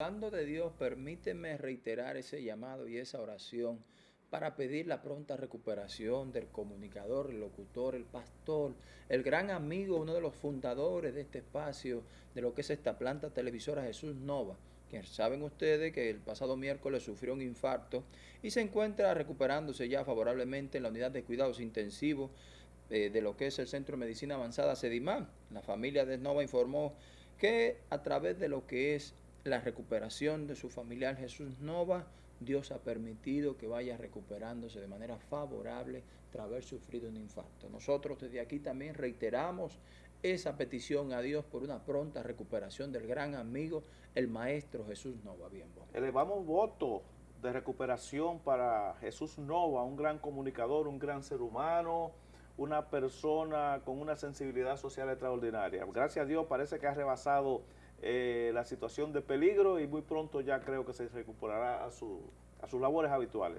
Hablando de Dios, permíteme reiterar ese llamado y esa oración para pedir la pronta recuperación del comunicador, el locutor, el pastor, el gran amigo, uno de los fundadores de este espacio, de lo que es esta planta televisora Jesús Nova, que saben ustedes que el pasado miércoles sufrió un infarto y se encuentra recuperándose ya favorablemente en la unidad de cuidados intensivos eh, de lo que es el Centro de Medicina Avanzada Sedimán. La familia de Nova informó que a través de lo que es la recuperación de su familiar Jesús Nova, Dios ha permitido que vaya recuperándose de manera favorable tras haber sufrido un infarto. Nosotros desde aquí también reiteramos esa petición a Dios por una pronta recuperación del gran amigo, el maestro Jesús Nova. Bien, bueno. Elevamos voto de recuperación para Jesús Nova, un gran comunicador, un gran ser humano, una persona con una sensibilidad social extraordinaria. Gracias a Dios parece que ha rebasado eh, la situación de peligro y muy pronto ya creo que se recuperará a, a sus labores habituales.